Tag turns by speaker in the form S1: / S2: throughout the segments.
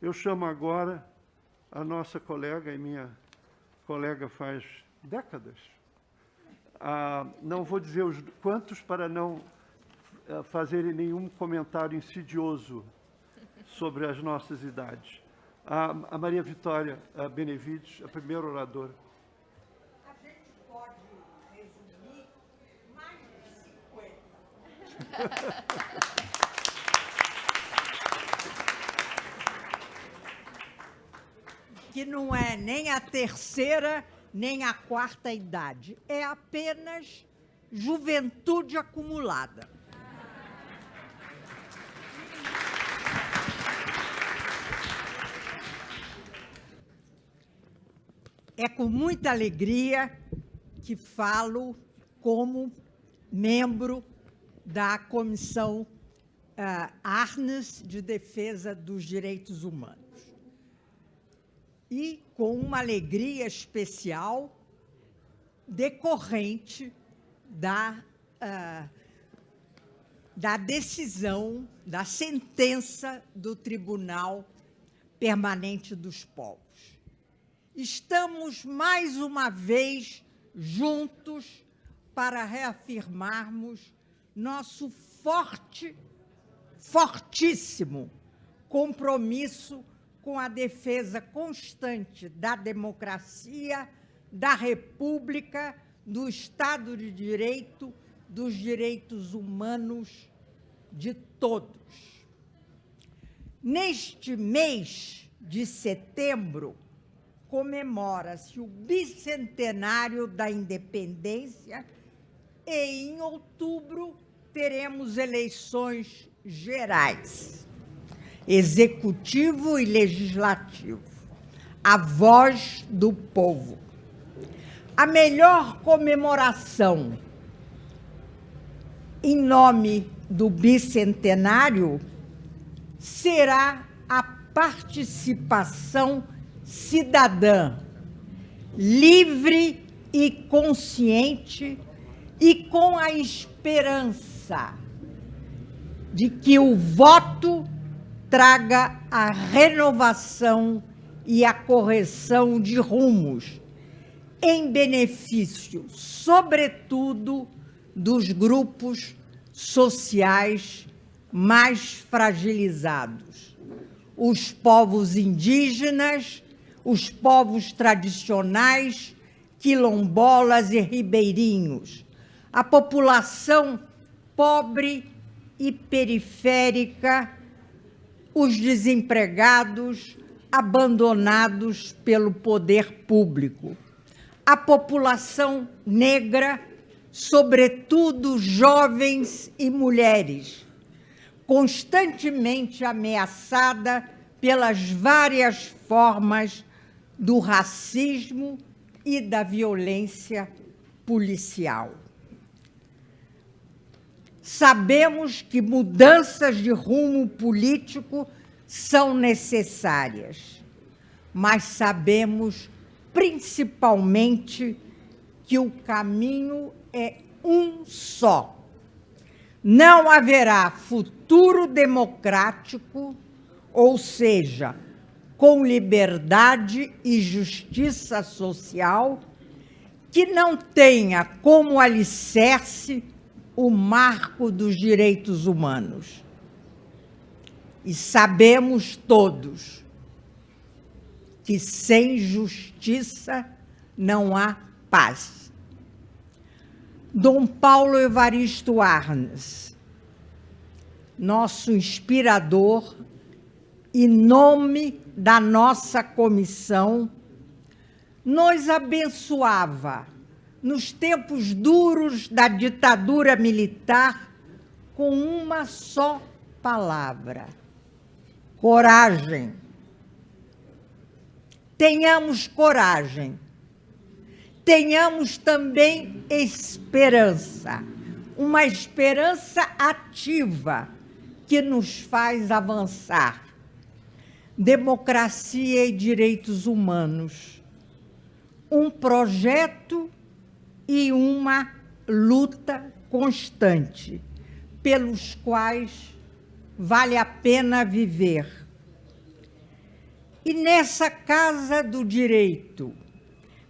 S1: Eu chamo agora a nossa colega, e minha colega faz décadas, ah, não vou dizer os quantos para não ah, fazerem nenhum comentário insidioso sobre as nossas idades. A, a Maria Vitória a Benevides, a primeira oradora.
S2: A gente pode resumir mais de 50. que não é nem a terceira, nem a quarta idade. É apenas juventude acumulada. É com muita alegria que falo como membro da Comissão uh, Arnes de Defesa dos Direitos Humanos e com uma alegria especial decorrente da, uh, da decisão, da sentença do Tribunal Permanente dos Povos. Estamos, mais uma vez, juntos para reafirmarmos nosso forte, fortíssimo compromisso com a defesa constante da democracia, da república, do Estado de Direito, dos direitos humanos de todos. Neste mês de setembro, comemora-se o bicentenário da independência e, em outubro, teremos eleições gerais executivo e legislativo, a voz do povo. A melhor comemoração em nome do bicentenário será a participação cidadã, livre e consciente e com a esperança de que o voto traga a renovação e a correção de rumos, em benefício, sobretudo, dos grupos sociais mais fragilizados, os povos indígenas, os povos tradicionais, quilombolas e ribeirinhos, a população pobre e periférica os desempregados abandonados pelo poder público, a população negra, sobretudo jovens e mulheres, constantemente ameaçada pelas várias formas do racismo e da violência policial. Sabemos que mudanças de rumo político são necessárias, mas sabemos principalmente que o caminho é um só. Não haverá futuro democrático, ou seja, com liberdade e justiça social, que não tenha como alicerce o marco dos direitos humanos. E sabemos todos que sem justiça não há paz. Dom Paulo Evaristo Arnes, nosso inspirador, em nome da nossa comissão, nos abençoava nos tempos duros da ditadura militar, com uma só palavra: coragem. Tenhamos coragem. Tenhamos também esperança, uma esperança ativa que nos faz avançar. Democracia e direitos humanos. Um projeto e uma luta constante, pelos quais vale a pena viver. E nessa casa do direito,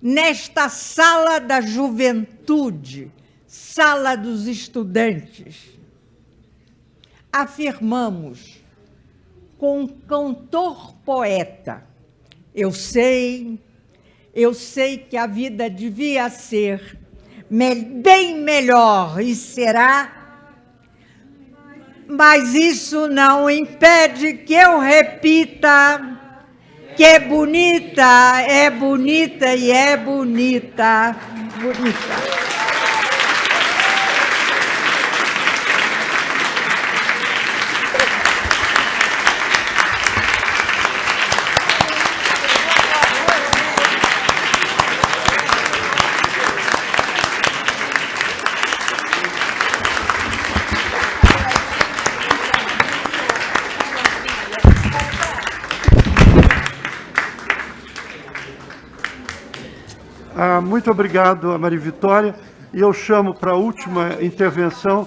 S2: nesta sala da juventude, sala dos estudantes, afirmamos com um cantor poeta, eu sei, eu sei que a vida devia ser bem melhor e será mas isso não impede que eu repita que é bonita, é bonita e é bonita, bonita.
S1: Ah, muito obrigado Maria Vitória. E eu chamo para a última intervenção